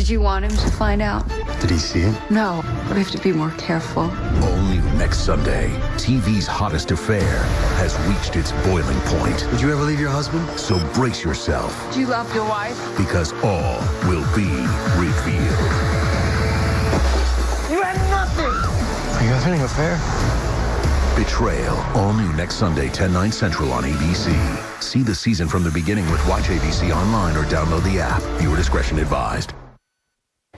Did you want him to find out? Did he see it? No. We have to be more careful. Only next Sunday. TV's hottest affair has reached its boiling point. Would you ever leave your husband? So brace yourself. Do you love your wife? Because all will be revealed. You had nothing! Are you having an affair? Betrayal. All new next Sunday, 10, 9 central on ABC. See the season from the beginning with Watch ABC online or download the app. Viewer discretion advised.